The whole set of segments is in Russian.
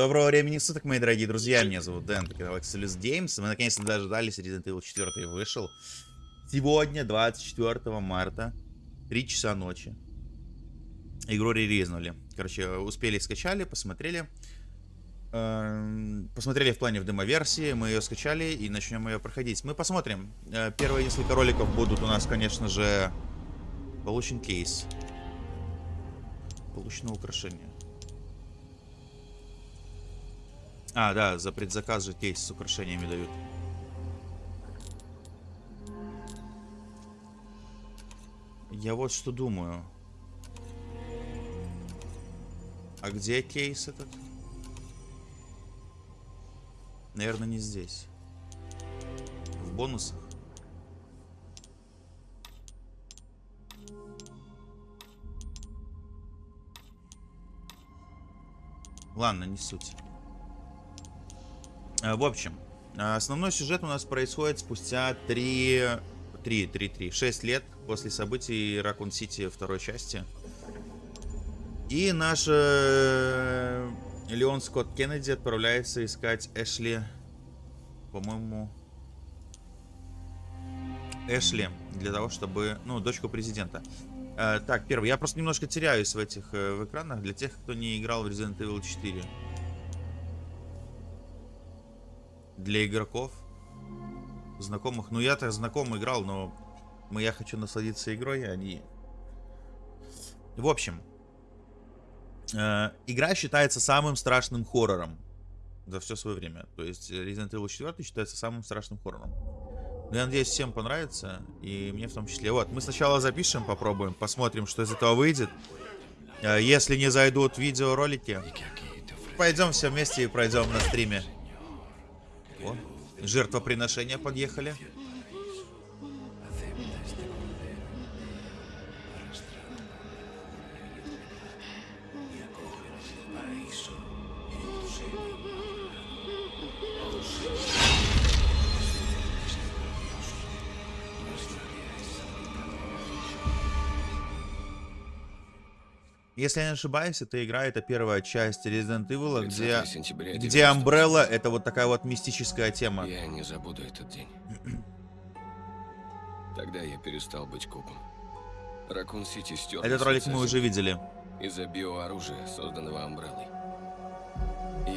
Доброго времени суток, мои дорогие друзья. Меня зовут Дэн, Excelus Games. Мы наконец-то дождались, Resident Evil 4 вышел. Сегодня, 24 марта, 3 часа ночи. Игру релизнули. Короче, успели, скачали, посмотрели. Эм, посмотрели в плане в демо-версии, мы ее скачали и начнем ее проходить. Мы посмотрим. Э, первые несколько роликов будут у нас, конечно же, получен кейс. Получено украшение. А, да, за предзаказ же кейс с украшениями дают. Я вот что думаю. А где кейс этот? Наверное, не здесь. В бонусах. Ладно, не суть. А, в общем, основной сюжет у нас происходит спустя 3... 3, 3, 3, 6 лет после событий Ракун Сити второй части. И наш э, Леон Скотт Кеннеди отправляется искать Эшли, по-моему, Эшли, для того, чтобы, ну, дочку президента. Э, так, первый, я просто немножко теряюсь в этих э, в экранах, для тех, кто не играл в Resident Evil 4. Для игроков, знакомых, ну я-то знаком играл, но я хочу насладиться игрой, а не... В общем, Э, игра считается самым страшным хоррором за все свое время. То есть Resident Evil 4 считается самым страшным хоррором. Но я надеюсь, всем понравится, и мне в том числе. Вот, мы сначала запишем, попробуем, посмотрим, что из этого выйдет. Э, если не зайдут видеоролики, пойдем все вместе и пройдем на стриме. О, жертвоприношения подъехали. Если я не ошибаюсь, эта игра это первая часть Resident Evil, где, где Umbrella это вот такая вот мистическая тема. Я не забуду этот день. Тогда я перестал быть копом. Ракун Сити стер. Этот ролик мы уже видели. Из-за биооружия, созданного Амбреллой.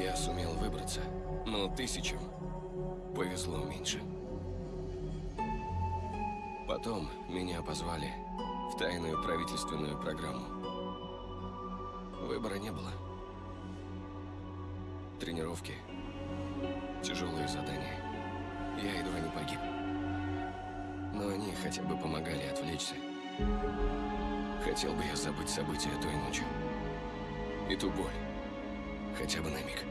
Я сумел выбраться, но тысячам повезло меньше. Потом меня позвали в тайную правительственную программу. Выбора не было. Тренировки, тяжелые задания. Я едва не погиб. Но они хотя бы помогали отвлечься. Хотел бы я забыть события той ночью. И ту боль. Хотя бы на миг.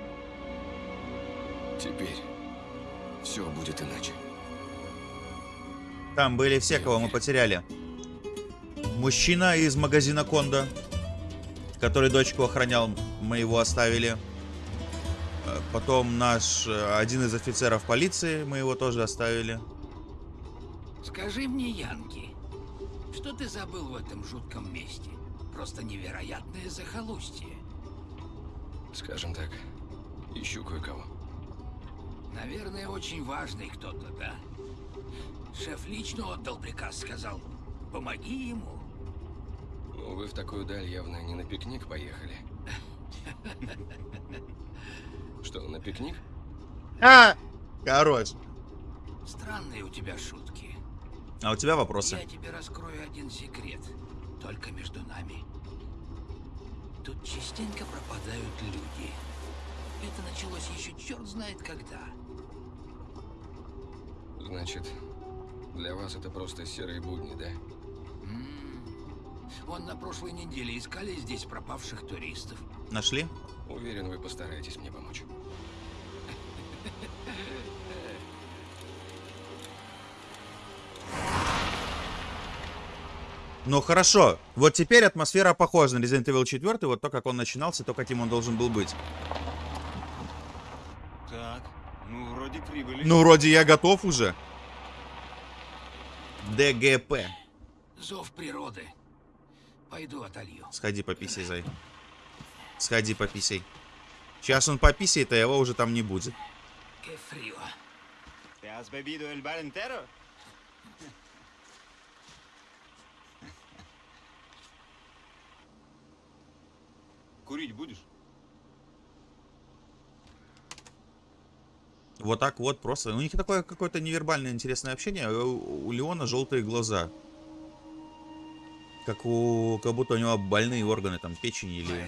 Теперь все будет иначе. Там были все, кого мы потеряли. Мужчина из магазина Кондо который дочку охранял, мы его оставили. Э, потом наш, э, один из офицеров полиции, мы его тоже оставили. Скажи мне, Янки, что ты забыл в этом жутком месте? Просто невероятное захолустье. Скажем так, ищу кое-кого. Наверное, очень важный кто-то, да? Шеф лично отдал приказ, сказал, помоги ему. Вы в такую даль явно не на пикник поехали. Что, на пикник? А! Хорош. Странные у тебя шутки. А у тебя вопросы? Я тебе раскрою один секрет. Только между нами. Тут частенько пропадают люди. Это началось еще черт знает когда. Значит, для вас это просто серые будни, да? Вон на прошлой неделе искали здесь пропавших туристов. Нашли? Уверен, вы постараетесь мне помочь. Ну хорошо, вот теперь атмосфера похожа на Resident Evil 4, вот то, как он начинался, то, каким он должен был быть. Так, ну вроде прибыли. Ну вроде я готов уже. ДГП. Зов природы. Пойду отолью. Сходи пописей, зай. Сходи пописей. Сейчас он пописает, а его уже там не будет. Qué frío. ¿Te has bebido el bar entero? Курить будешь? Вот так вот просто. У них такое какое-то невербальное интересное общение. у Леона желтые глаза. Как у... Как будто у него больные органы, там, печени или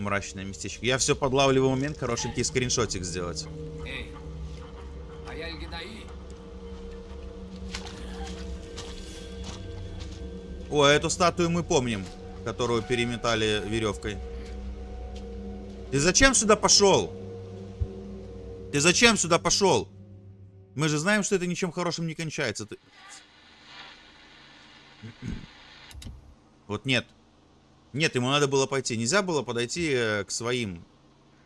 мрачное местечко. Я все подлавливаю момент, хорошенький скриншотик сделать. Эй, а я. О, эту статую мы помним, которую переметали веревкой. Ты зачем сюда пошел? Ты зачем сюда пошел? Мы же знаем, что это ничем хорошим не кончается. Ты... Вот нет. Нет, ему надо было пойти. Нельзя было подойти э, к своим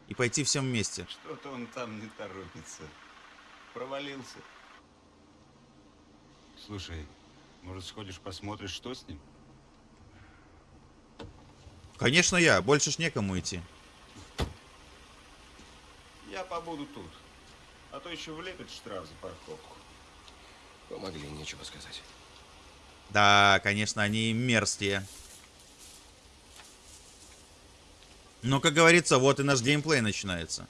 и пойти всем вместе. Что-то он там не торопится. Провалился. Слушай, может сходишь посмотришь, что с ним? Конечно, я. Больше ж некому идти. Я побуду тут. А то еще влепят штраф за парковку. Помогли, нечего сказать. Да, конечно, они мерзкие. Но, как говорится, вот и наш геймплей начинается.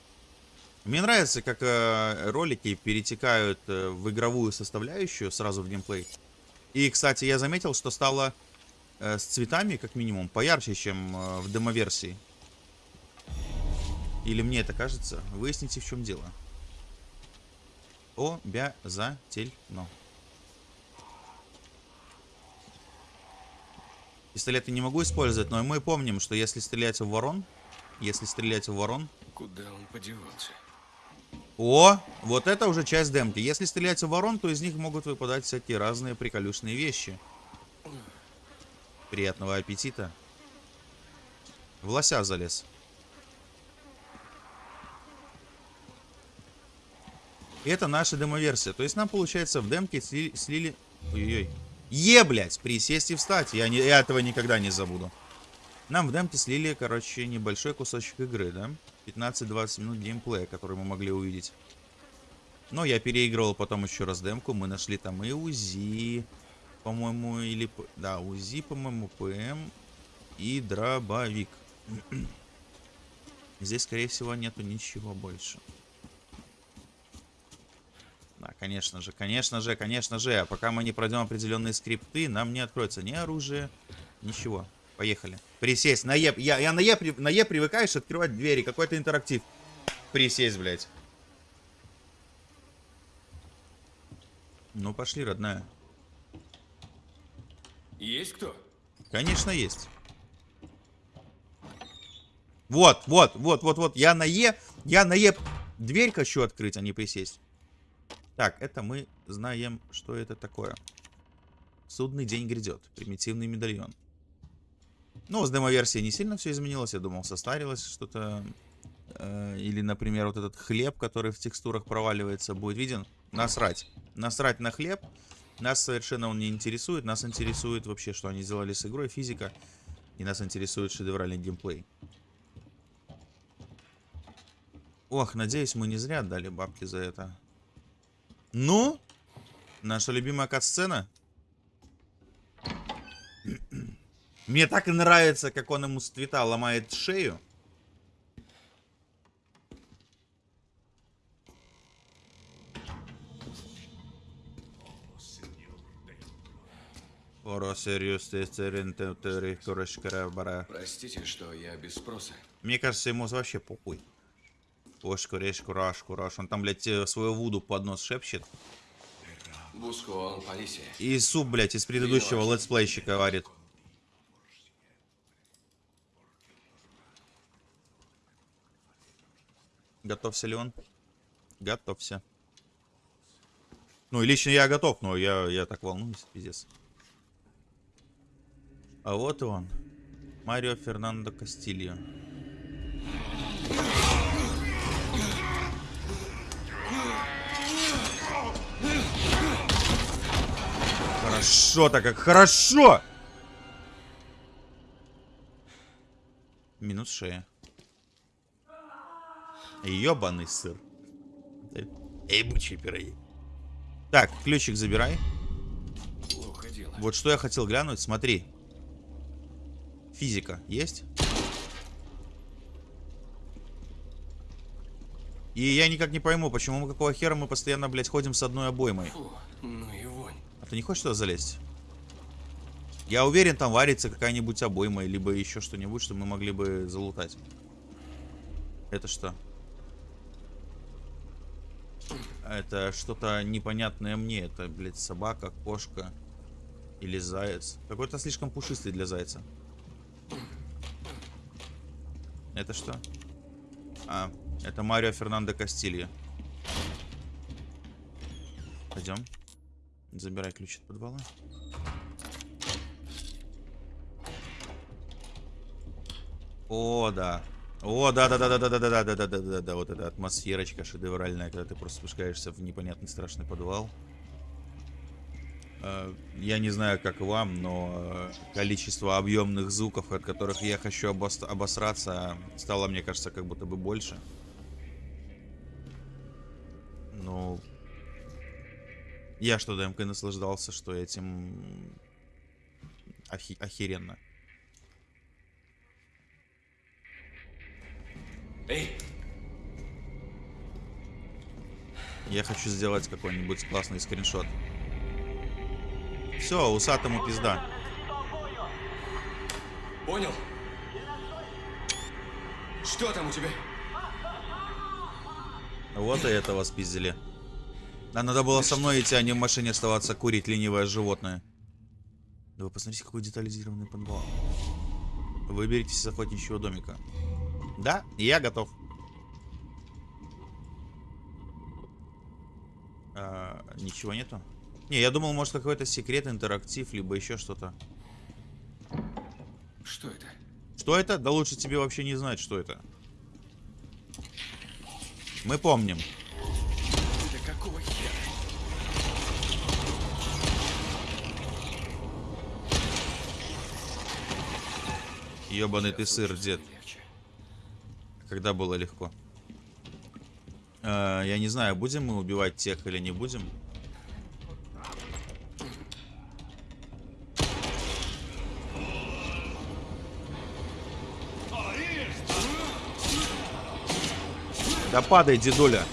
Мне нравится, как э, ролики перетекают э, в игровую составляющую сразу в геймплей. И, кстати, я заметил, что стало э, с цветами, как минимум, поярче, чем э, в демоверсии. Или мне это кажется? Выясните, в чем дело. Обязательно. Пистолет я не могу использовать, но мы помним, что если стрелять в ворон, если стрелять в ворон... Куда он подевался? О, вот это уже часть демки. Если стрелять в ворон, то из них могут выпадать всякие разные приколюшные вещи. Приятного аппетита. В лося залез. Это наша демоверсия. То есть нам, получается, в демке слили... слили... Ой-ой-ой. Е, блядь, присесть и встать. Я, не, я этого никогда не забуду. Нам в демке слили, короче, небольшой кусочек игры, да? 15-20 минут геймплея, который мы могли увидеть. Но я переигрывал потом еще раз демку. Мы нашли там и УЗИ, по-моему, или... Да, УЗИ, по-моему, ПМ и дробовик. Здесь, скорее всего, нету ничего больше. Да, конечно же, конечно же, конечно же. А пока мы не пройдем определенные скрипты, нам не откроется ни оружие, ничего. Поехали. Присесть. На Е. Я, я на, е, на Е привыкаешь открывать двери. Какой-то интерактив. Присесть, блядь. Ну, пошли, родная. Есть кто? Конечно, есть. Вот, вот, вот, вот, вот. Я на Е. Я на Е. Дверь хочу открыть, а не присесть. Так, это мы знаем, что это такое. Судный день грядет. Примитивный медальон. Ну, с демо-версии не сильно все изменилось. Я думал, состарилось что-то. Э, или, например, вот этот хлеб, который в текстурах проваливается, будет виден. Насрать. Насрать на хлеб. Нас совершенно он не интересует. Нас интересует вообще, что они сделали с игрой, физика. И нас интересует шедевральный геймплей. Ох, надеюсь, мы не зря отдали бабки за это. Ну, наша любимая кат-сцена. Мне так нравится, как он ему с цвета ломает шею. Простите, что я без спроса. Мне кажется, ему вообще похуй. Ошку, решку, рашку, раш. Он там, блядь, э, свою вуду под нос шепчет. И суп, блядь, из предыдущего летсплейщика варит. Готовься ли он? Готовься. Ну, и лично я готов, но я, я так волнуюсь, пиздец. А вот и он. Марио Фернандо Кастильо. Хорошо-то как хорошо! Минус шея. Ёбаный сыр. Эй, бычьи пироги. Так, ключик забирай. Плохо дело. Вот что я хотел глянуть, смотри. Физика есть? И я никак не пойму, почему мы какого хера мы постоянно, блядь, ходим с одной обоймой. Фу, ну. А ты не хочешь туда залезть? Я уверен, там варится какая-нибудь обойма, либо еще что-нибудь, что мы могли бы залутать. Это что? Это что-то непонятное мне. Это, блядь, собака, кошка или заяц. Какой-то слишком пушистый для зайца. Это что? А, это Марио Фернандо Кастилья. Пойдем. Забирай ключ от подвала. О, да. О, да, да, да, да, да, да, да, да, да, да, да, да, вот эта атмосферочка шедевральная, когда ты просто спускаешься в непонятный страшный подвал. Э, Я не знаю, как вам, но э, количество объемных звуков, от которых я хочу обос- обосраться, стало, мне кажется, как будто бы больше. Ну, я что ДМК наслаждался, что этим охи- охеренно. Эй, Я хочу сделать какой-нибудь классный скриншот. Все, усатому пизда. понял? Что там у тебя? Вот и этого спиздили. А надо было со мной идти, а не в машине оставаться курить ленивое животное. Да вы посмотрите, какой детализированный подвал. Выберитесь из охотничьего домика. Да, я готов. А, ничего нету? Не, я думал, может какой-то секрет, интерактив, либо еще что-то. Что это? Что это? Да лучше тебе вообще не знать, что это. Мы помним. Ебаный ты сыр, дед. Когда было легко. Э, я не знаю, будем мы убивать тех или не будем. Да падай, дедуля.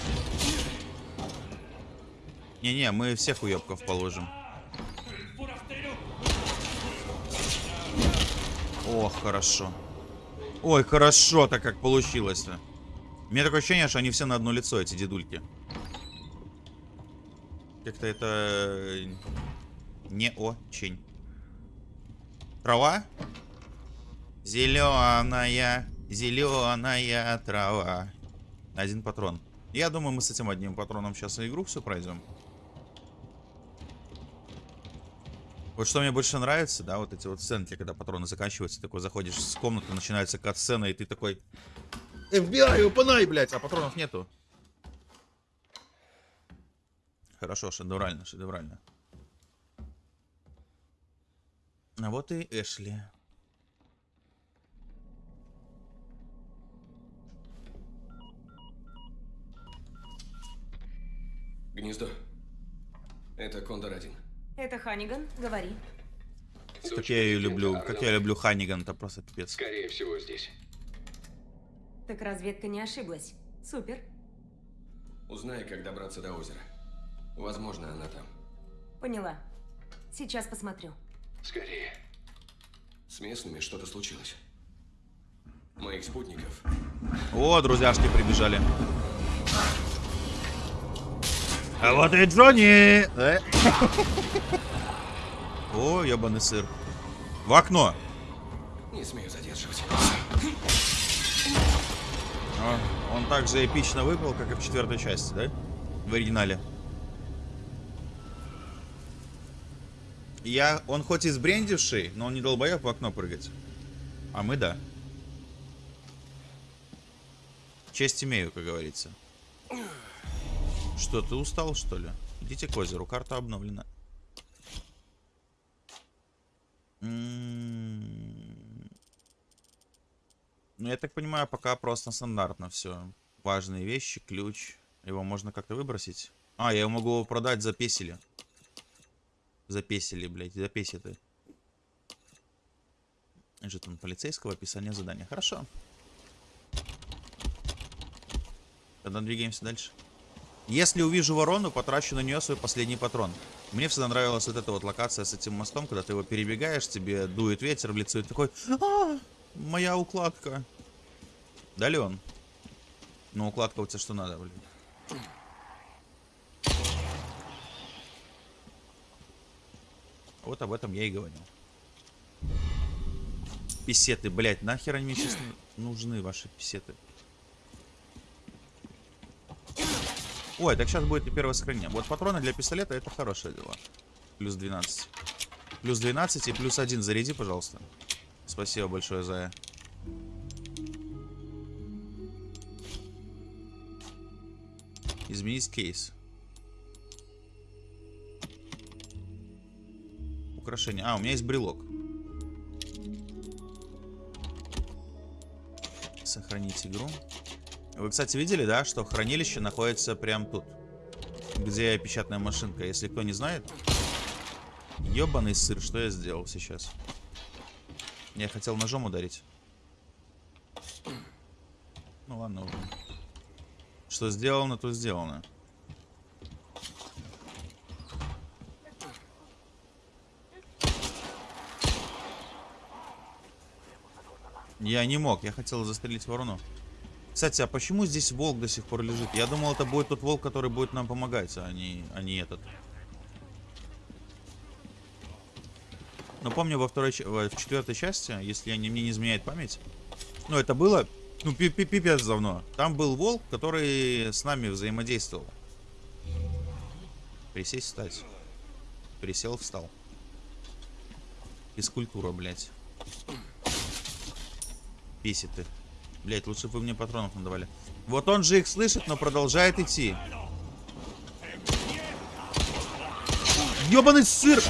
Не-не, мы всех уебков положим. О, хорошо. Ой, хорошо-то как получилось-то. У меня такое ощущение, что они все на одно лицо, эти дедульки. Как-то это э, не очень. Трава? Зеленая, зеленая трава. Один патрон. Я думаю, мы с этим одним патроном сейчас и игру все пройдем. Вот что мне больше нравится, да, вот эти вот сценки, когда патроны заканчиваются, такой заходишь с комнаты, начинается кат-сцена, и ты такой... FBI, упанай, блядь, а патронов нету. Хорошо, шедеврально, шедеврально. А вот и Эшли. Гнездо. Это Кондор-1. Это Ханиган, говори. Как я ее люблю, как я люблю Ханиган-то просто пипец. Скорее всего, здесь. Так разведка не ошиблась. Супер. Узнай, как добраться до озера. Возможно, она там. Поняла. Сейчас посмотрю. Скорее. С местными что-то случилось. Моих спутников. О, друзьяшки прибежали. А вот и Джонни! Э? О, ебаный сыр. В окно. Не смею задерживать. А, Он так же эпично выпал, как и в четвертой части, да? В оригинале. Я, он хоть и сбрендивший, но он не долбоеб в окно прыгать. А мы да. Честь имею, как говорится. Что, ты устал, что ли? Идите к озеру, карта обновлена. М-м-м. Ну, я так понимаю, пока просто стандартно все. Важные вещи, ключ. Его можно как-то выбросить. А, я его могу продать за песели. За песели, блядь, за песеты. Жетон полицейского, описание задания. Хорошо. Тогда двигаемся дальше. Если увижу ворону, потрачу на нее свой последний патрон. Мне всегда нравилась вот эта вот локация с этим мостом, когда ты его перебегаешь, тебе дует ветер в лицо и такой... А, моя укладка. Да, Леон? Ну, укладка у тебя что надо, блин? Вот об этом я и говорил. Писеты, блядь, нахер они мне сейчас нужны, ваши писеты? Ой, так сейчас будет и первое сохранение. Вот патроны для пистолета это хорошее дело. Плюс 12. Плюс 12 и плюс 1 заряди, пожалуйста. Спасибо большое, Зая. Изменить кейс. Украшение. А, у меня есть брелок. Сохранить игру. Вы, кстати, видели, да, что хранилище находится прямо тут. Где печатная машинка. Если кто не знает. Ёбаный сыр, что я сделал сейчас? Я хотел ножом ударить. Ну ладно уже. Что сделано, то сделано. Я не мог, я хотел застрелить ворону. Кстати, а почему здесь волк до сих пор лежит? Я думал, это будет тот волк, который будет нам помогать, а не, а не этот. Но помню, во второй, в четвертой части, если я не, мне не изменяет память, ну, это было, ну, пипец давно. Там был волк, который с нами взаимодействовал. Присесть, встать. Присел, встал. Физкультура, блядь. Бесит ты. Блять, лучше бы вы мне патронов надавали. Вот он же их слышит, но продолжает идти. Ёбаный сыр!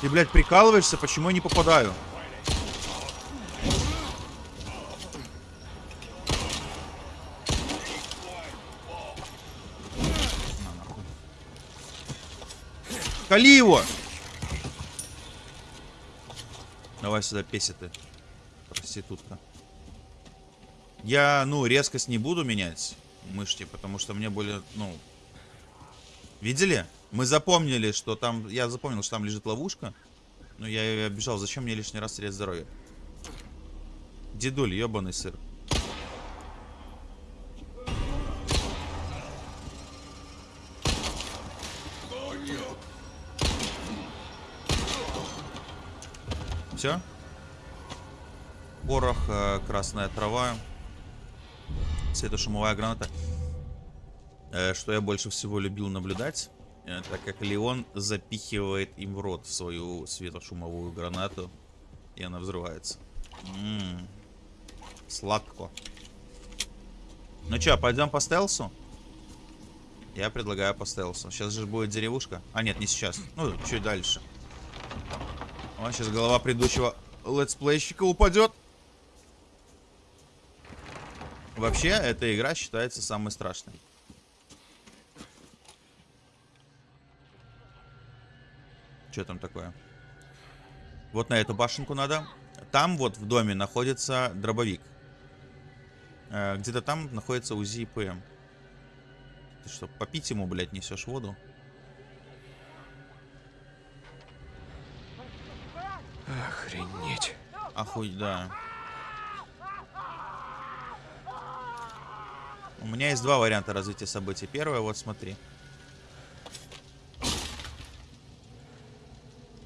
Ты, блядь, прикалываешься? Почему я не попадаю? Кали его! Давай сюда, песиты. Проститутка. Я, ну, резкость не буду менять мышки, потому что мне более, ну... Видели? Мы запомнили, что там... Я запомнил, что там лежит ловушка. Но я ее обижал. Зачем мне лишний раз терять здоровье? Дедуль, ебаный сыр. Все? Порох, э, красная трава светошумовая граната. Э, что я больше всего любил наблюдать, э, так как Леон запихивает им в рот свою светошумовую гранату, и она взрывается. М-м-м. Сладко. Ну что, пойдем по стелсу? Я предлагаю по стелсу. Сейчас же будет деревушка. А, нет, не сейчас. Ну, чуть дальше. О, сейчас голова предыдущего летсплейщика упадет. Вообще, эта игра считается самой страшной. Что там такое? Вот на эту башенку надо. Там вот в доме находится дробовик. Э, Где-то там находится УЗИ ПМ. Ты что, попить ему, блядь, несешь воду? Охренеть. Охуй, да. У меня есть два варианта развития событий. Первое, вот смотри.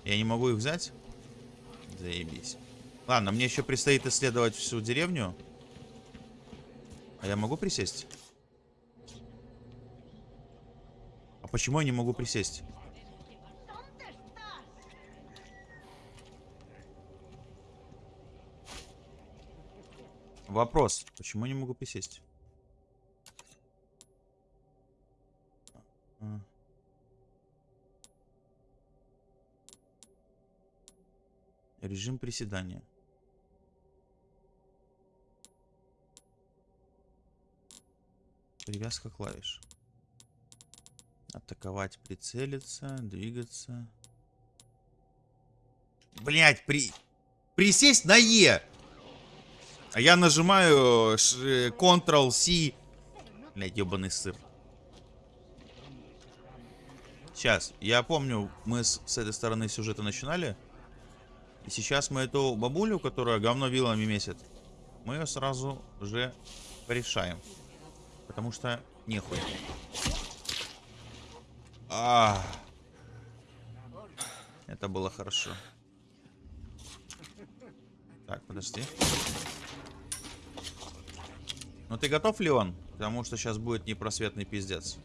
Я не могу их взять? Заебись. Ладно, мне еще предстоит исследовать всю деревню. А я могу присесть? А почему я не могу присесть? Вопрос. Почему я не могу присесть? Режим приседания. Привязка клавиш. Атаковать, прицелиться, двигаться. Блять, при... присесть на Е! А я нажимаю Ctrl-C. Блять, ебаный сыр. Сейчас, я помню, мы с, с этой стороны сюжета начинали. И сейчас мы эту бабулю, которая говно вилами месяц, мы ее сразу же порешаем. Потому что нехуй. А, это было хорошо. Так, подожди. Ну ты готов, Леон? Потому что сейчас будет непросветный пиздец.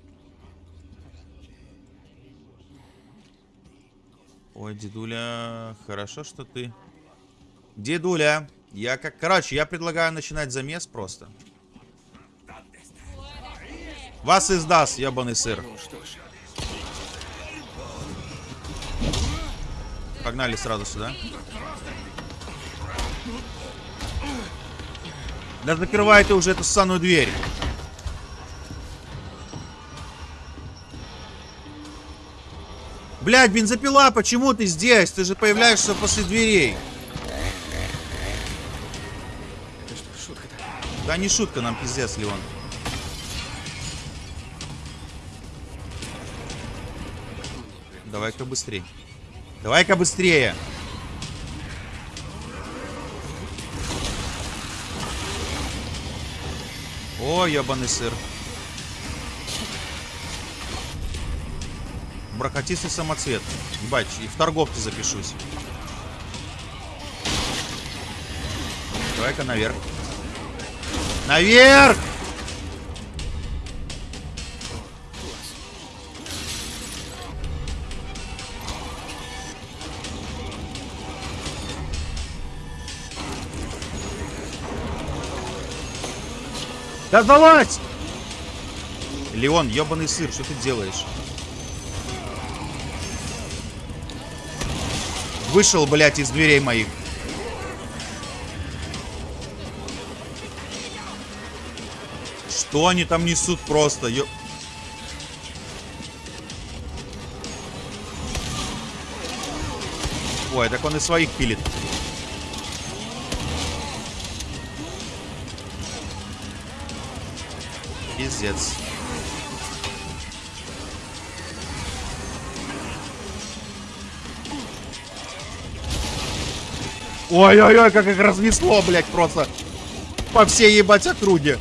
Ой, дедуля, хорошо, что ты... Дедуля, я как... Короче, я предлагаю начинать замес просто. Вас издаст, ебаный сыр. Ну Погнали сразу сюда. Да закрывай ты уже эту ссаную дверь. Блядь, бензопила, почему ты здесь? Ты же появляешься после дверей. это что, шутка-то? Да не шутка нам, пиздец, Леон. Давай-ка быстрее. Давай-ка быстрее. О, ебаный сыр. Бракотистый самоцвет. Ебать, и в торговце запишусь. Давай-ка наверх. Наверх! Да залазь! Леон, ебаный сыр, что ты делаешь? Вышел, блядь, из дверей моих. Что они там несут просто? Ё... Ой, так он и своих пилит. Пиздец. Ой-ой-ой, как их разнесло, блядь, просто. По всей ебать округе.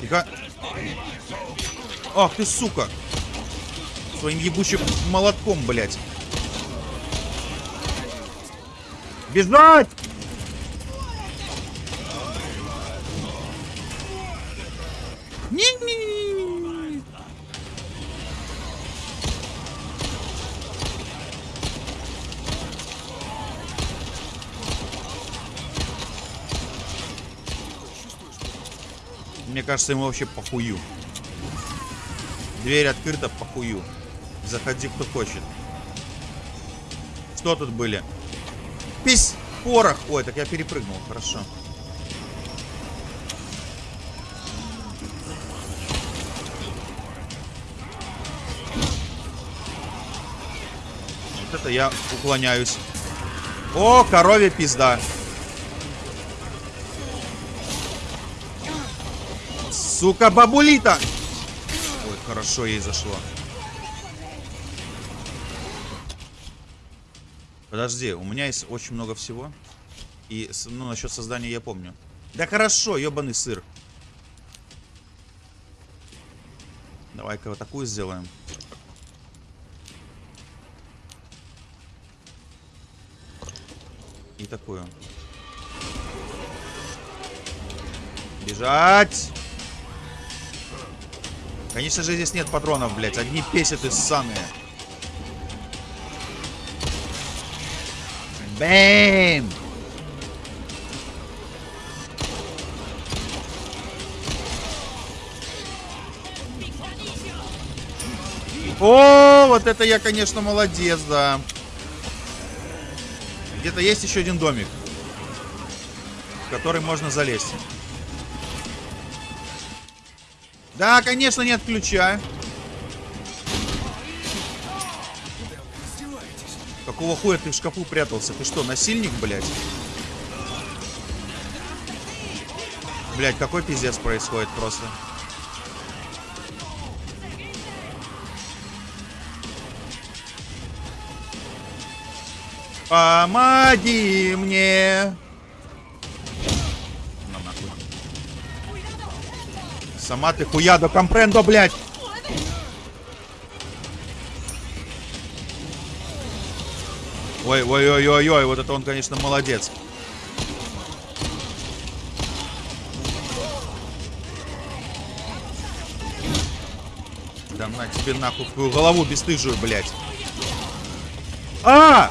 Тихо. Ах ты, сука. Своим ебучим молотком, блядь. Бежать! Кажется, ему вообще похую. Дверь открыта, похую. Заходи, кто хочет. Что тут были? Пись! Порох! Ой, так я перепрыгнул, хорошо. Вот это я уклоняюсь. О, коровья пизда. Сука, бабулита! Ой, хорошо ей зашло. Подожди, у меня есть очень много всего. И, ну, насчет создания я помню. Да хорошо, ебаный сыр. Давай-ка вот такую сделаем. И такую. Бежать! Конечно же, здесь нет патронов, блядь. Одни песеты ссаные. Бэм! О, вот это я, конечно, молодец, да. Где-то есть еще один домик. в который можно залезть. Да, конечно, не отключай. Какого хуя ты в шкафу прятался? Ты что, насильник, блядь? Блядь, какой пиздец происходит просто. Помоги мне. Сама ты хуядо компрендо, блядь. Ой, ой, ой, ой, ой, вот это он, конечно, молодец. Да на тебе нахуй в твою голову бесстыжую, блядь. А!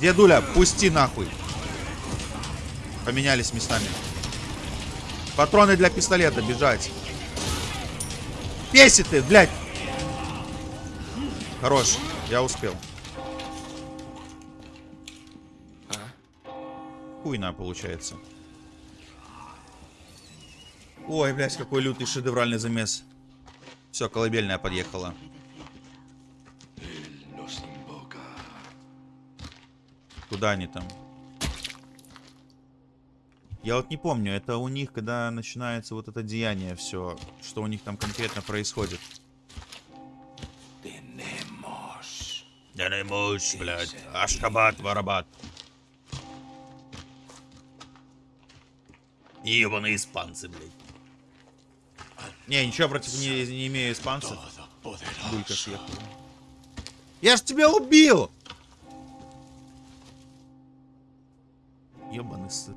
Дедуля, пусти нахуй. Поменялись местами. Патроны для пистолета, бежать. Песи ты, блядь. Хорош, я успел. Хуйна получается. Ой, блядь, какой лютый шедевральный замес. Все, колыбельная подъехала. Куда они там? Я вот не помню, это у них, когда начинается вот это деяние все, что у них там конкретно происходит. Да не можешь, блядь. Ашкабат, варабат. Ебаные испанцы, блядь. Не, ничего против не, не имею испанцев. Булька съехала. Я ж тебя убил! Ебаный сыр.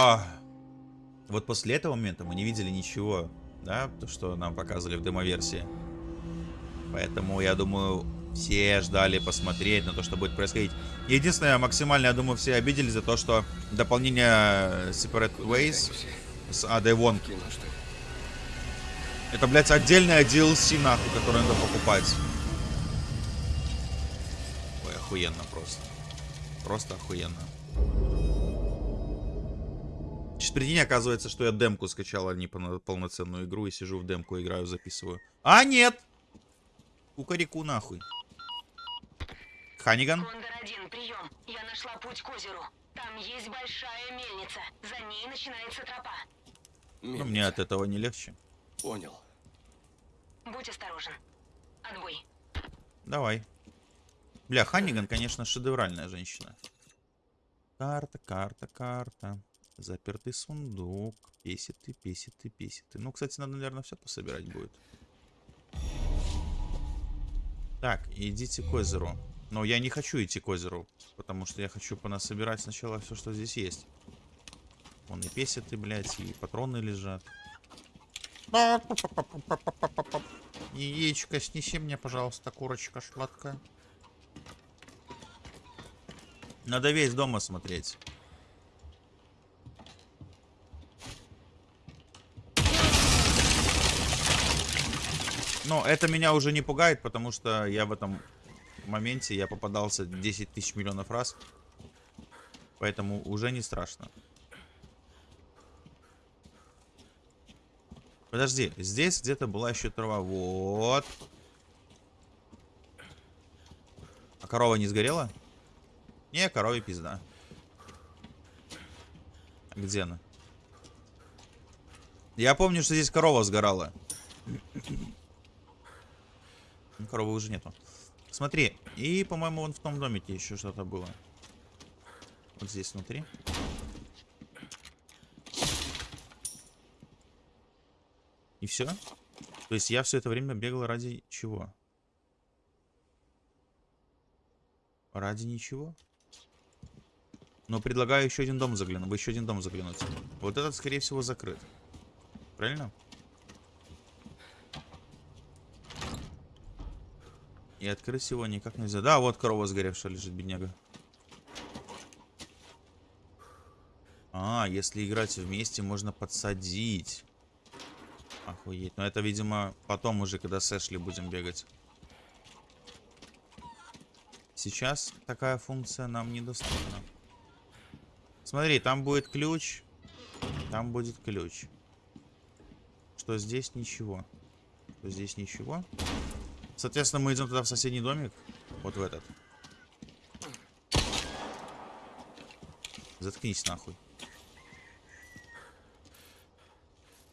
А, вот после этого момента мы не видели ничего, да, то, что нам показывали в демоверсии. Поэтому, я думаю, все ждали посмотреть на то, что будет происходить. Единственное, максимально, я думаю, все обиделись за то, что дополнение Separate Ways с что ли? Это, блядь, отдельная DLC, нахуй, которую надо покупать. Ой, охуенно просто. Просто охуенно. Сейчас прикинь, оказывается, что я демку скачал, а не полно- полноценную игру, и сижу в демку, играю, записываю. А, нет! Кукареку нахуй. Ханиган? Кондор-1, прием. Я нашла путь к озеру. Там есть большая мельница. За ней начинается тропа. Ну, мне от этого не легче. Понял. Будь осторожен. Отбой. Давай. Бля, Ханниган, конечно, шедевральная женщина. Карта, карта, карта. Запертый сундук. Песиты, песиты, песиты. Ну, кстати, надо, наверное, все пособирать будет. Так, идите к озеру. Но я не хочу идти к озеру, потому что я хочу понасобирать сначала все, что здесь есть. Вон и песиты, блядь, и патроны лежат. Яичко, снеси мне, пожалуйста, курочка сладкая. Надо весь дом осмотреть. Но это меня уже не пугает, потому что я в этом моменте я попадался 10 тысяч миллионов раз. Поэтому уже не страшно. Подожди, здесь где-то была еще трава. Вот. А корова не сгорела? Не, корове пизда. Где она? Я помню, что здесь корова сгорала. Ну, Коровы уже нету. Смотри, и, по-моему, вон в том домике еще что-то было. Вот здесь внутри. И все? То есть я все это время бегал ради чего? Ради ничего? Но предлагаю еще один дом заглянуть. Еще один дом заглянуть. Вот этот, скорее всего, закрыт. Правильно? И открыть его никак нельзя. Да, вот корова сгоревшая лежит, бедняга. А, если играть вместе, можно подсадить. Охуеть. Но это, видимо, потом уже, когда с Эшли будем бегать. Сейчас такая функция нам недоступна. Смотри, там будет ключ. Там будет ключ. Что здесь ничего. Что здесь ничего. Соответственно, мы идем туда в соседний домик. Вот в этот. Заткнись нахуй.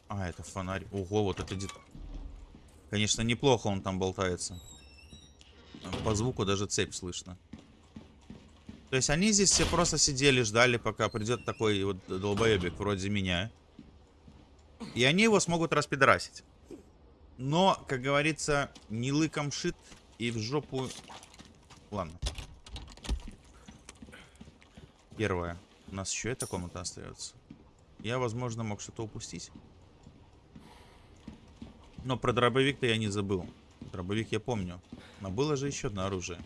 А, это фонарь. Ого, вот это... дет- Конечно, неплохо он там болтается. По звуку даже цепь слышно. То есть они здесь все просто сидели, ждали, пока придет такой вот долбоебик вроде меня. И они его смогут распидорасить. Но, как говорится, не лыком шит и в жопу... Ладно. Первое. У нас еще эта комната остается. Я, возможно, мог что-то упустить. Но про дробовик-то я не забыл. Дробовик я помню. Но было же еще одно оружие.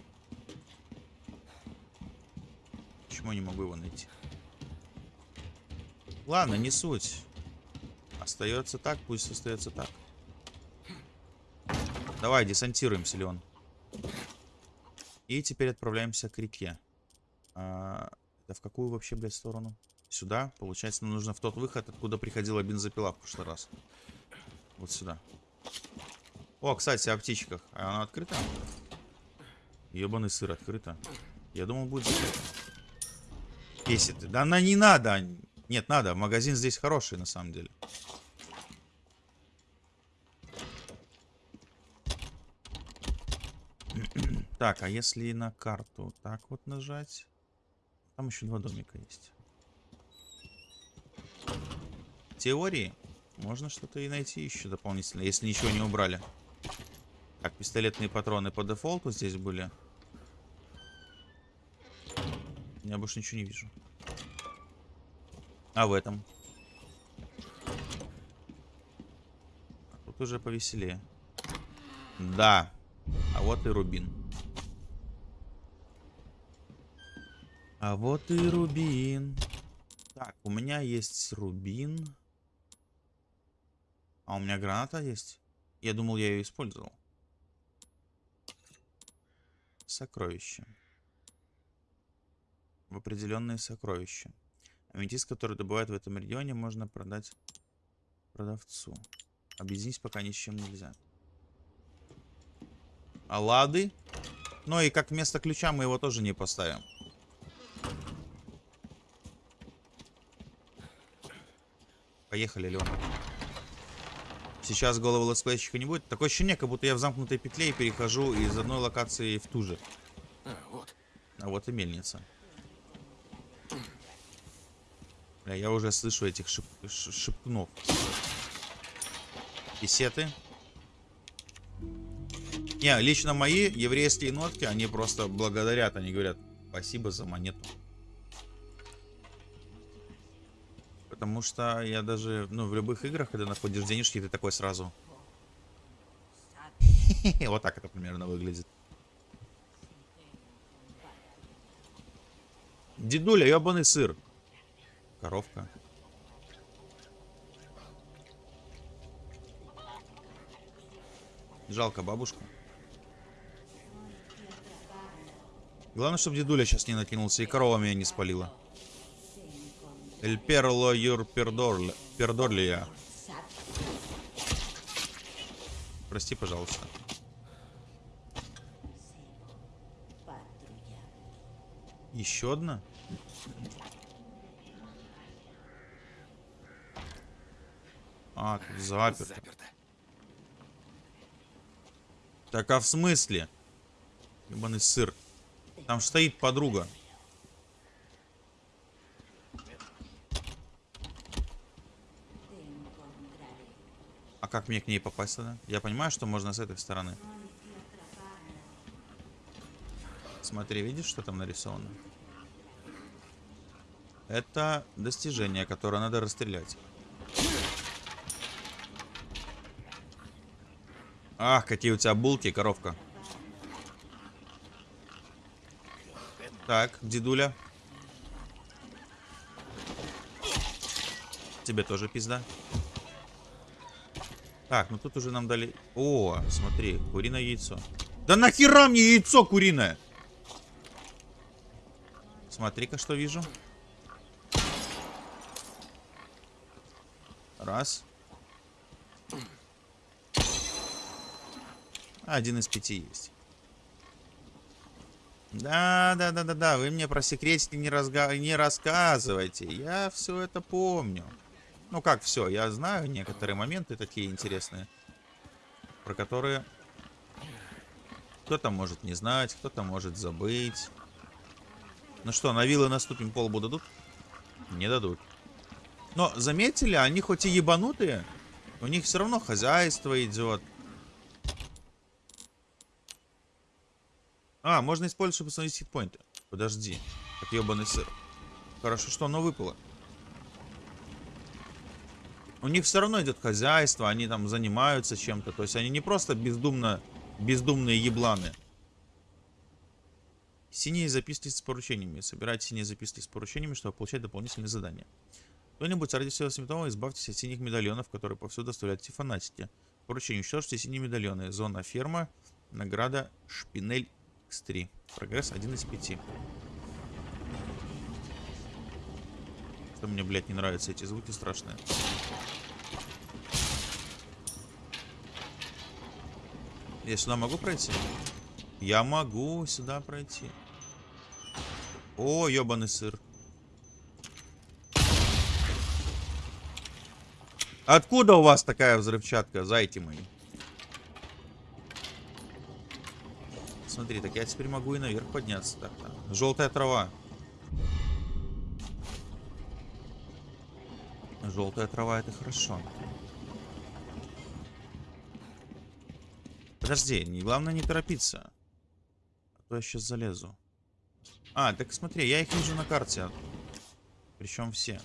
Почему я не могу его найти? Ладно, не суть. Остается так, пусть остается так. Давай, десантируемся, Леон. И теперь отправляемся к реке. А, это в какую вообще, блядь, сторону? Сюда. Получается, нам нужно в тот выход, откуда приходила бензопила в прошлый раз. Вот сюда. О, кстати, о птичках. А она открыта? Ебаный сыр открыта. Я думал, будет закрыто. Бесит. Да она не надо. Нет, надо. Магазин здесь хороший, на самом деле. Так, а если на карту так вот нажать? Там еще два домика есть. Теории можно что-то и найти еще дополнительно, если ничего не убрали. Так, пистолетные патроны по дефолту здесь были. Я больше ничего не вижу. А в этом? А Тут уже повеселее. Да. А вот и рубин. А вот и рубин. Так, у меня есть рубин. А у меня граната есть? Я думал, я ее использовал. Сокровища. В определенные сокровища. Аметист, который добывают в этом регионе, можно продать продавцу. Объединить пока ни с чем нельзя. А лады? Ну и как вместо ключа мы его тоже не поставим. Поехали, Леон. Сейчас голову летсплейщика не будет. Такое ощущение, как будто я в замкнутой петле и перехожу из одной локации в ту же. А, вот. А вот и мельница. Бля, я уже слышу этих шип шипнов. Писеты. Не, лично мои еврейские нотки, они просто благодарят. Они говорят, спасибо за монету. Потому что я даже, ну, в любых играх, когда находишь денежки, ты такой сразу. Вот так это примерно выглядит. Дедуля, ебаный сыр. Коровка. Жалко бабушку. Главное, чтобы дедуля сейчас не накинулся и корова меня не спалила. Эль перло юр пердорлия. Прости, пожалуйста. Еще одна? А, тут заперто. Заперто. Так а в смысле? Ебаный сыр. Там стоит подруга. А как мне к ней попасть тогда? Я понимаю, что можно с этой стороны. Смотри, видишь, что там нарисовано? Это достижение, которое надо расстрелять. Ах, какие у тебя булки, коровка. Так, дедуля. Тебе тоже пизда. Так, ну тут уже нам дали... О, смотри, куриное яйцо. Да нахера мне яйцо куриное? Смотри-ка, что вижу. Раз. Один из пяти есть. Да, да, да, да, да. Вы мне про секретики не, разга... не рассказывайте. Я все это помню. Ну как все, я знаю некоторые моменты такие интересные, про которые кто-то может не знать, кто-то может забыть. Ну что, на виллы наступим полбу дадут? Не дадут. Но заметили, они хоть и ебанутые, у них все равно хозяйство идет. А, можно использовать, чтобы установить хитпоинты. Подожди. Как ебаный сыр. Хорошо, что оно выпало. У них все равно идет хозяйство, они там занимаются чем-то. То есть они не просто бездумно, бездумные ебланы. Синие записки с поручениями. Собирайте синие записки с поручениями, чтобы получать дополнительные задания. Кто-нибудь ради всего святого избавьтесь от синих медальонов, которые повсюду оставляют эти фанатики. Поручение. Уничтожьте синие медальоны. Зона ферма. Награда Шпинель X3. Прогресс 1 из 5. Что мне, блядь, не нравятся эти звуки страшные. Я сюда могу пройти? Я могу сюда пройти. О, ебаный сыр. Откуда у вас такая взрывчатка, зайти мои? Смотри, так я теперь могу и наверх подняться. Так, так. Желтая трава. Желтая трава это хорошо. Подожди, не, главное не торопиться. А то я сейчас залезу. А, так смотри, я их вижу на карте. Причем все.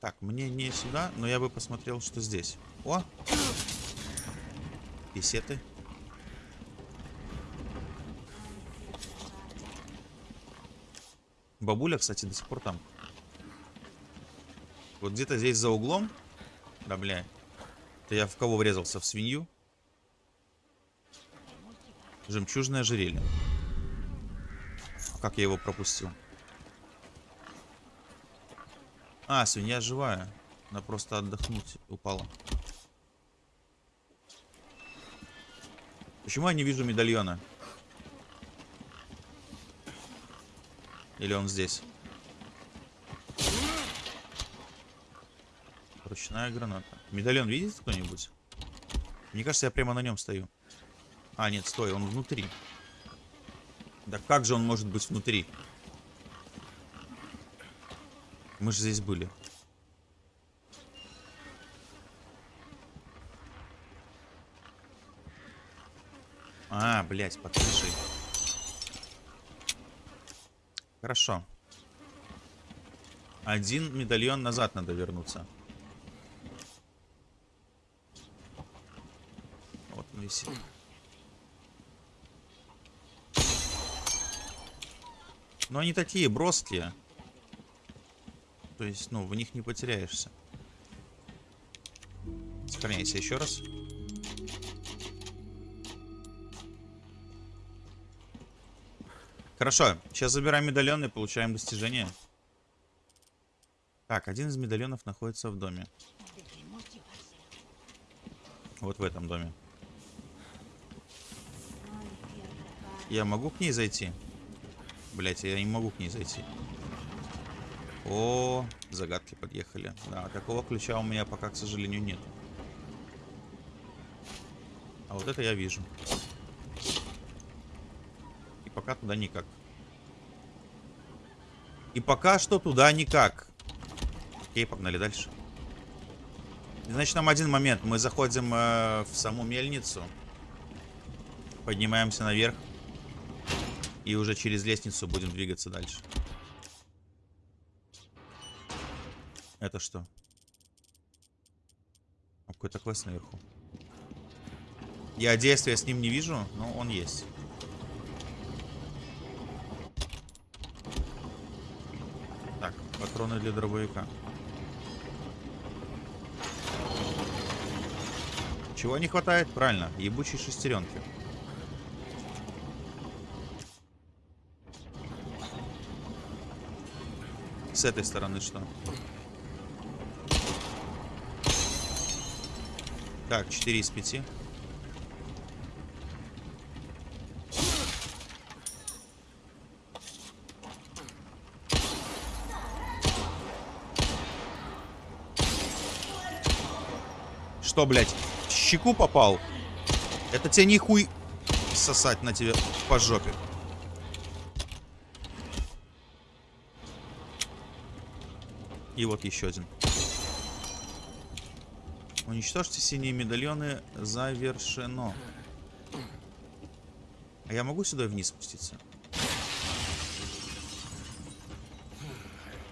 Так, мне не сюда, но я бы посмотрел, что здесь. О! Песеты. Бабуля, кстати, до сих пор там. Вот где-то здесь за углом. Да, бля. Это я в кого врезался? В свинью? Жемчужное ожерелье. Как я его пропустил? А, свинья живая. Она просто отдохнуть упала. Почему я не вижу медальона? Или он здесь? Ручная граната. Медальон видите кто-нибудь? Мне кажется, я прямо на нем стою. А, нет, стой, он внутри. Да как же он может быть внутри? Мы же здесь были. А, блядь, под крышей. Хорошо. Один медальон назад надо вернуться. Вот он висит. Но они такие броские. То есть, ну, в них не потеряешься. Сохраняйся еще раз. Хорошо, сейчас забираем медальон и получаем достижение. Так, один из медальонов находится в доме. Вот в этом доме. Я могу к ней зайти? Блять, я не могу к ней зайти. О, загадки подъехали. Да, такого ключа у меня пока, к сожалению, нет. А вот это я вижу. И пока туда никак. И пока что туда никак. Окей, погнали дальше. Значит, нам один момент. Мы заходим э, в саму мельницу. Поднимаемся наверх. И уже через лестницу будем двигаться дальше. Это что? Какой-то квест наверху. Я действия с ним не вижу, но он есть. Так, Патроны для дробовика. Чего не хватает? Правильно, ебучей шестеренки. С этой стороны что? Так, 4 из 5. Что, блядь, в щеку попал? Это тебе не хуй сосать на тебе по жопе. И вот еще один. Уничтожьте синие медальоны. Завершено. А я могу сюда вниз спуститься?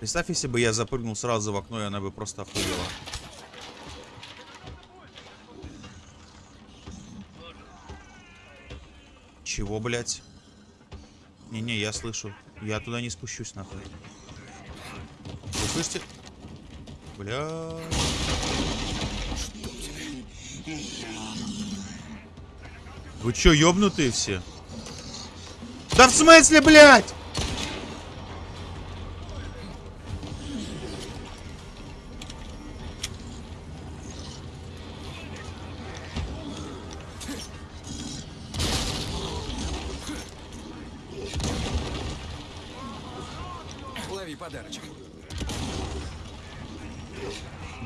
Представь, если бы я запрыгнул сразу в окно, и она бы просто охуела. Чего, блядь? Не-не, я слышу. Я туда не спущусь, нахуй. Вы слышите? Бля. Вы чё, ёбнутые все? Да в смысле, блядь?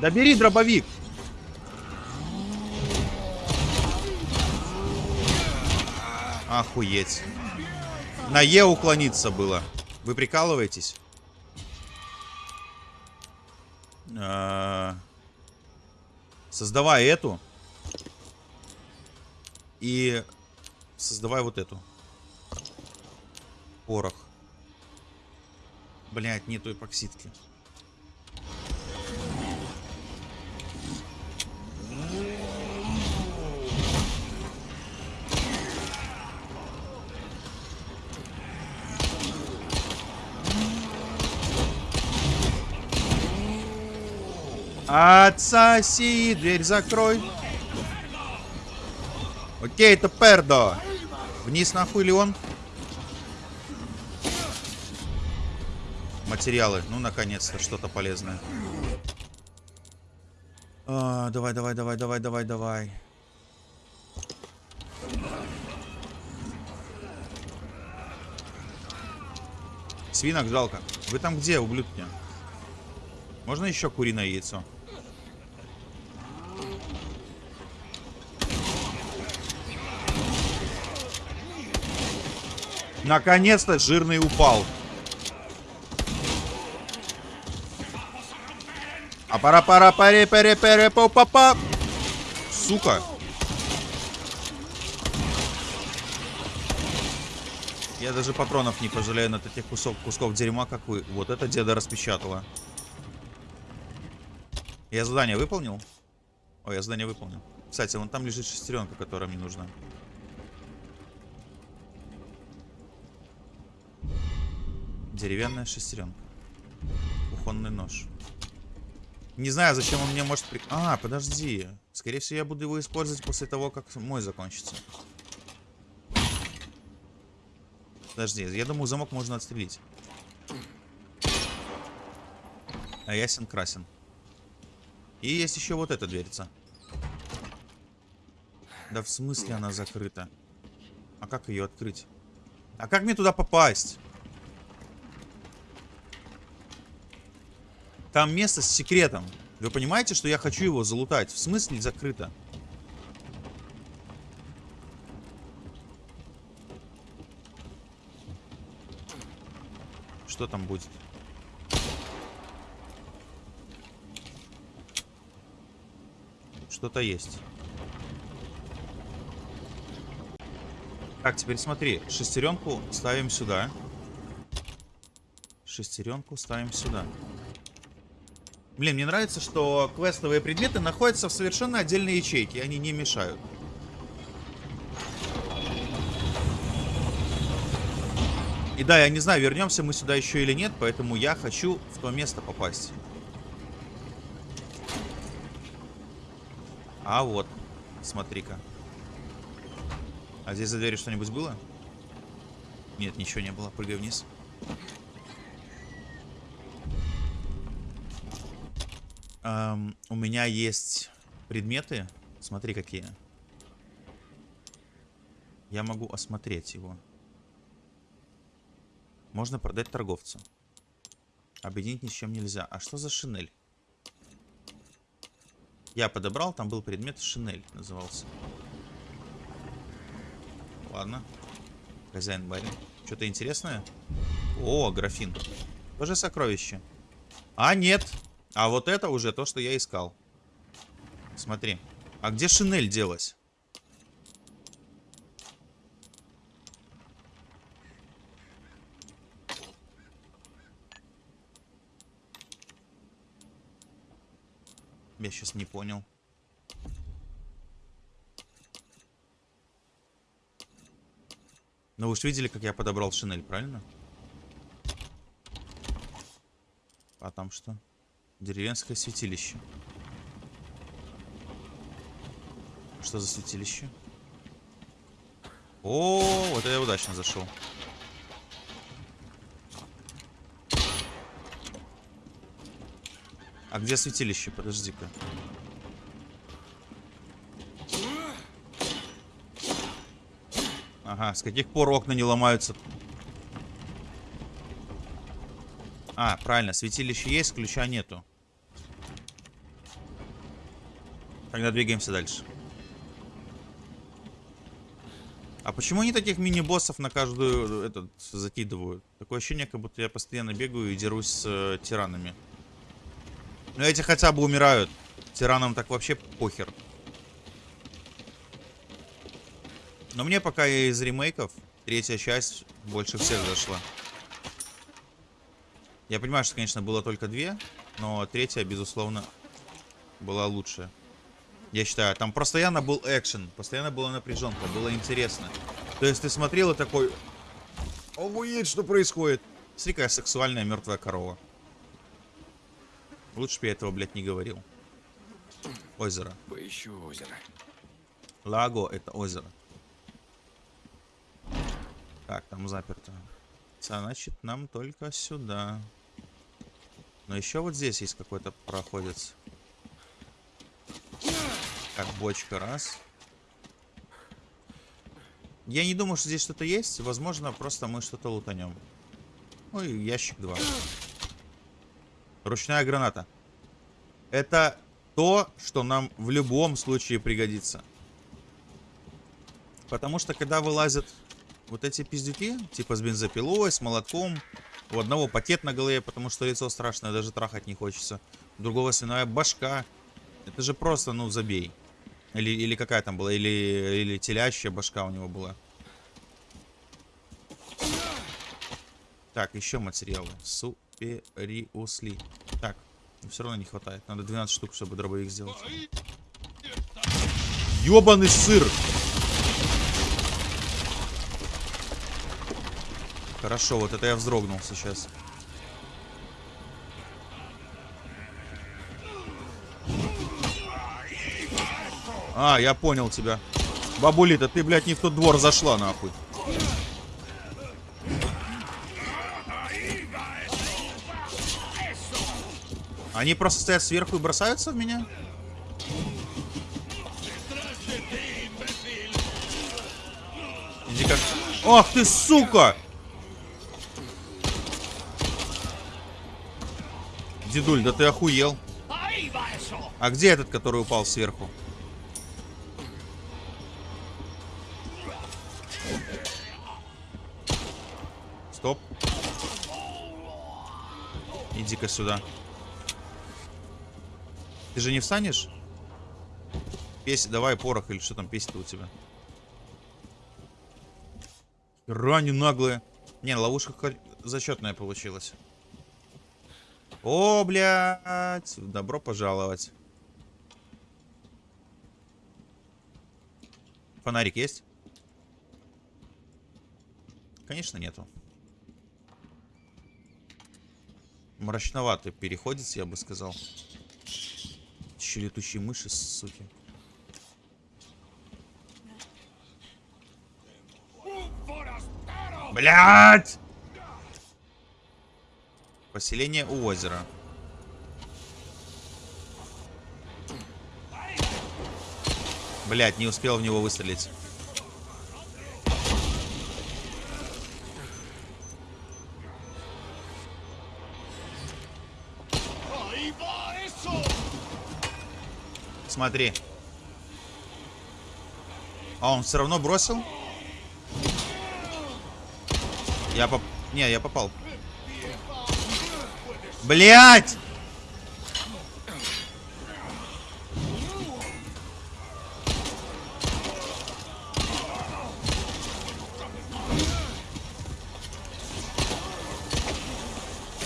Да бери дробовик. Охуеть. На Е уклониться было. Вы прикалываетесь? А, Создавай эту. И создавай вот эту. Порох. Блять, нету эпоксидки. Отсоси, дверь закрой. Окей, это пердо. Вниз нахуй ли он? Материалы. Ну, наконец-то, что-то полезное. А, давай, давай, давай, давай, давай, давай. Свинок жалко. Вы там где, ублюдки? Можно еще куриное яйцо? Наконец-то жирный упал. А пара пара паре паре паре па па па Сука. Я даже патронов не пожалею на таких кусок, кусков дерьма, как вы. Вот это деда распечатала. Я задание выполнил? Ой, я задание выполнил. Кстати, вон там лежит шестеренка, которая мне нужна. Деревянная шестеренка. Кухонный нож. Не знаю, зачем он мне может... При... А, подожди. Скорее всего, я буду его использовать после того, как мой закончится. Подожди, я думаю, замок можно отстрелить. А ясен красен. И есть еще вот эта дверца. Да в смысле она закрыта? А как ее открыть? А как мне туда попасть? Там место с секретом. Вы понимаете, что я хочу его залутать? В смысле закрыто? Что там будет? Что-то есть. Так, теперь смотри. Шестеренку ставим сюда. Шестеренку ставим сюда. Блин, мне нравится, что квестовые предметы находятся в совершенно отдельной ячейке. Они не мешают. И да, я не знаю, вернемся мы сюда еще или нет, поэтому я хочу в то место попасть. А вот, смотри-ка. А здесь за дверью что-нибудь было? Нет, ничего не было. Прыгай вниз. Эм, у меня есть предметы. Смотри, какие. Я могу осмотреть его. Можно продать торговцу. Объединить ни с чем нельзя. А что за шинель? Я подобрал, там был предмет шинель назывался. Ладно. Хозяин барин. Что-то интересное? О, графин. Тоже сокровище. А, нет. А вот это уже то, что я искал. Смотри. А где шинель делась? Я сейчас не понял. Но вы же видели, как я подобрал шинель, правильно? А там что? Деревенское святилище. Что за святилище? О, вот я удачно зашел. А где святилище? Подожди-ка. Ага, с каких пор окна не ломаются? А, правильно, святилище есть, ключа нету. Тогда двигаемся дальше. А почему они таких мини-боссов на каждую этот закидывают? Такое ощущение, как будто я постоянно бегаю и дерусь с э, тиранами. Но эти хотя бы умирают. Тиранам так вообще похер. Но мне пока из ремейков третья часть больше всех зашла. Я понимаю, что, конечно, было только две, но третья, безусловно, была лучшая. Я считаю, там постоянно был экшен, постоянно была напряженка, было интересно. То есть ты смотрел и такой... Охуеть, что происходит? Смотри, какая сексуальная мертвая корова. Лучше бы я этого, блядь, не говорил. Озеро. Поищу озеро. Лаго — это озеро. Так, там заперто. Значит, нам только сюда. Но еще вот здесь есть какой-то проходец. Так, бочка, раз. Я не думаю, что здесь что-то есть. Возможно, просто мы что-то лутанем. Ну и ящик 2. Ручная граната. Это то, что нам в любом случае пригодится. Потому что, когда вылазят вот эти пиздюки, типа с бензопилой, с молотком, у одного пакет на голове, потому что лицо страшное, даже трахать не хочется. У другого свиная башка. Это же просто, ну, забей. Или, или какая там была, или, или телящая башка у него была. Так, еще материалы. Супериусли. Так, все равно не хватает. Надо 12 штук, чтобы дробовик сделать. Ёбаный сыр! Хорошо, вот это я вздрогнул сейчас. А, я понял тебя. Бабулита, ты, блядь, не в тот двор зашла, нахуй. Они просто стоят сверху и бросаются в меня? Иди как... Ах ты, сука! Дедуль, да ты охуел. А где этот, который упал сверху? Стоп. Иди-ка сюда. Ты же не встанешь? Песь, давай порох или что там песня-то у тебя? Рани наглая. Не, ловушка зачетная получилась. О, блядь. Добро пожаловать. Фонарик есть? Конечно, нету. Мрачновато переходится, я бы сказал. Еще летучие мыши, суки. Блять! Поселение у озера. Блять, не успел в него выстрелить. Смотри. А он все равно бросил? Я поп... Не, я попал. Блять!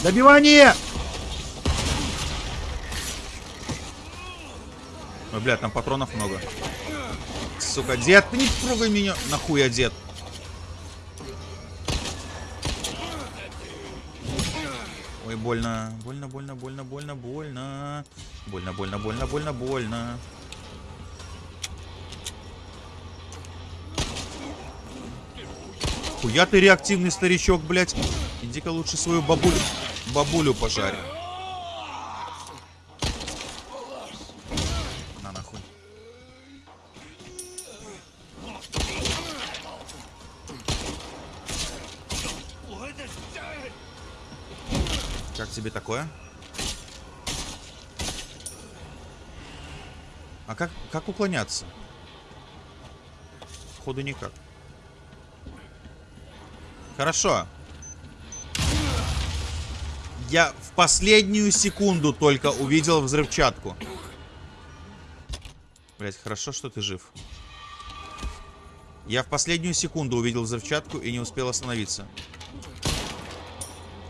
Добивание! Блядь, там патронов много. Сука, дед, ты не трогай меня. Нахуя, дед? Ой, больно. Больно, больно, больно, больно, больно. Больно, больно, больно, больно, больно. Хуя ты реактивный старичок, блядь. Иди-ка лучше свою бабулю, бабулю пожарь. Такое? А как, как уклоняться? Ходу никак. Хорошо. Я в последнюю секунду только увидел взрывчатку. Блять, хорошо, что ты жив. Я в последнюю секунду увидел взрывчатку и не успел остановиться.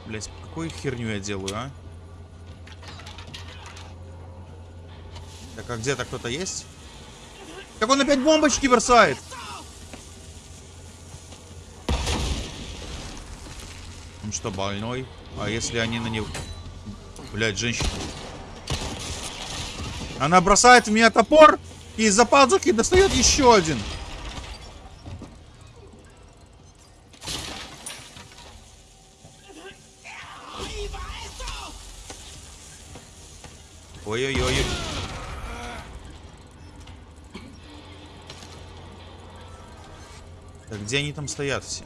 Блять, какую херню я делаю, а? Так, а где-то кто-то есть? Как он опять бомбочки бросает? Он что, больной? А если они на него... Блядь, женщина. Она бросает в меня топор и из-за пазухи достает еще один. Где они там стоят все?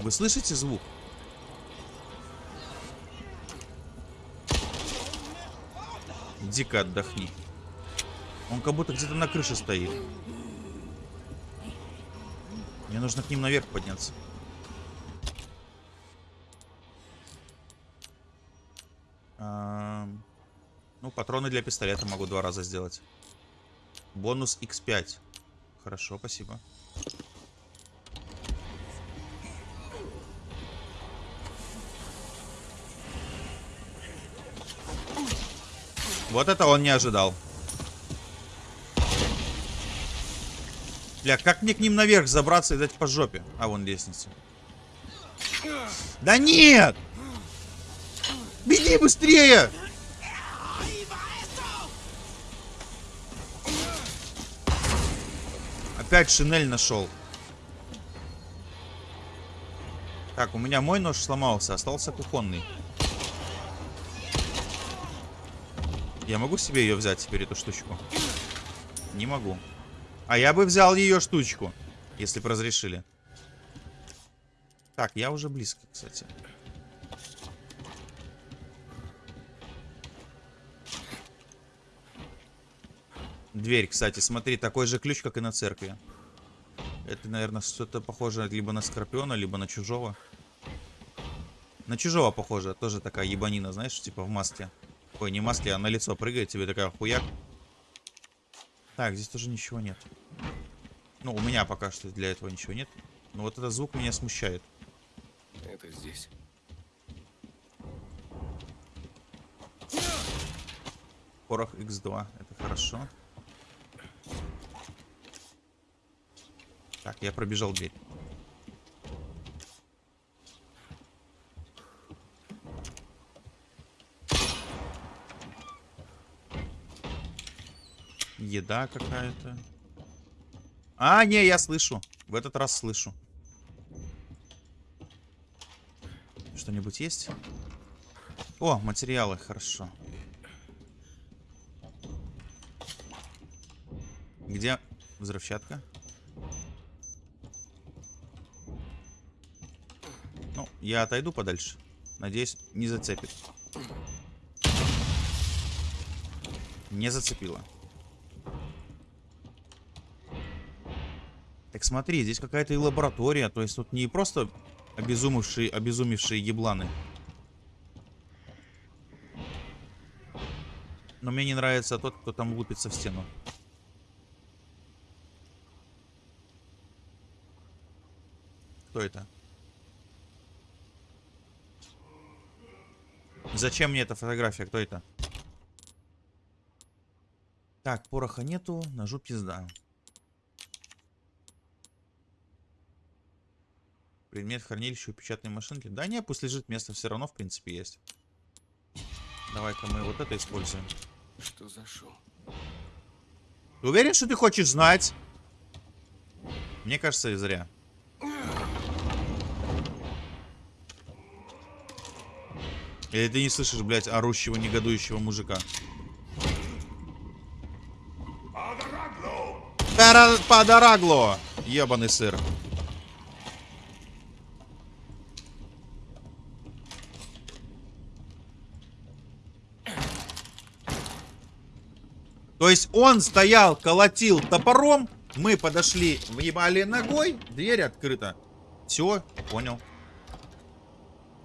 Вы слышите звук? Дико отдохни. Он как будто где-то на крыше стоит. Мне нужно к ним наверх подняться. Ам, Ну, патроны для пистолета могу два раза сделать. Бонус x5. Хорошо, спасибо. Вот это он не ожидал. Бля, как мне к ним наверх забраться и дать по жопе? А, вон лестница. Да нет! Беги быстрее! Опять шинель нашел. Так, у меня мой нож сломался, остался кухонный. Я могу себе ее взять теперь, эту штучку? Не могу. А я бы взял ее штучку, если бы разрешили. Так, я уже близко, кстати. Дверь, кстати, смотри, такой же ключ, как и на церкви. Это, наверное, что-то похоже либо на Скорпиона, либо на Чужого. На Чужого похоже, тоже такая ебанина, знаешь, типа в маске. Ой, не маске, а на лицо прыгает тебе такая хуяк. Так, здесь тоже ничего нет. Ну, у меня пока что для этого ничего нет. Но вот этот звук меня смущает. Это здесь. Порох X2, это хорошо. Так, я пробежал дверь. Еда какая-то. А, не, я слышу. В этот раз слышу. Что-нибудь есть? О, материалы, хорошо. Где взрывчатка? Я отойду подальше. Надеюсь, не зацепит. Не зацепило. Так смотри, здесь какая-то и лаборатория. То есть тут не просто обезумевшие, обезумевшие ебланы. Но мне не нравится тот, кто там лупится в стену. Кто это? Зачем мне эта фотография? Кто это? Так, пороха нету, ножу пизда. Предмет в хранилище у печатной машинки. Да не, пусть лежит, место все равно в принципе есть. Давай-ка мы вот это используем. Что за шум? Ты уверен, что ты хочешь знать? Мне кажется, и зря. Или ты не слышишь, блядь, орущего, негодующего мужика? Подорагло! Ебаный сыр. То есть он стоял, колотил топором, мы подошли, въебали ногой, дверь открыта. Все, понял.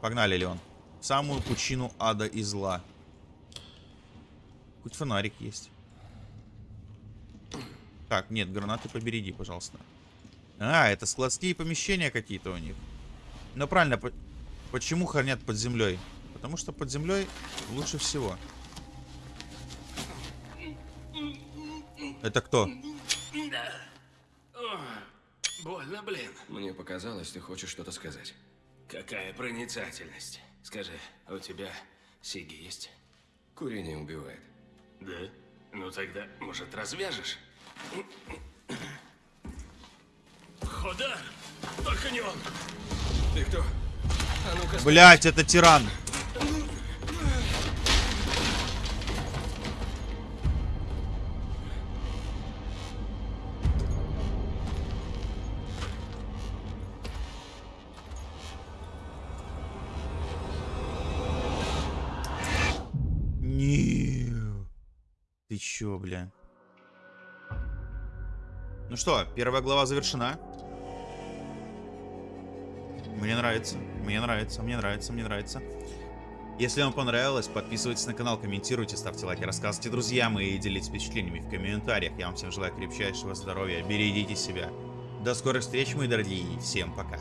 Погнали, Леон. В самую пучину ада и зла. Хоть фонарик есть. Так, нет, гранаты побереги, пожалуйста. А, это складские помещения какие-то у них. Ну правильно, по почему хранят под землей? Потому что под землей лучше всего. Это кто? Больно, блин. Мне показалось, ты хочешь что-то сказать. Какая проницательность. Скажи, а у тебя сиги есть? Курение убивает. Да? Ну тогда, может, развяжешь? Ходар! Только не он! Ты кто? А ну-ка, Блять, это тиран. Чё, бля? Ну что, первая глава завершена. Мне нравится, мне нравится, мне нравится, мне нравится. Если вам понравилось, подписывайтесь на канал, комментируйте, ставьте лайки, рассказывайте друзьям и делитесь впечатлениями в комментариях. Я вам всем желаю крепчайшего здоровья, берегите себя. До скорых встреч, мои дорогие, всем пока.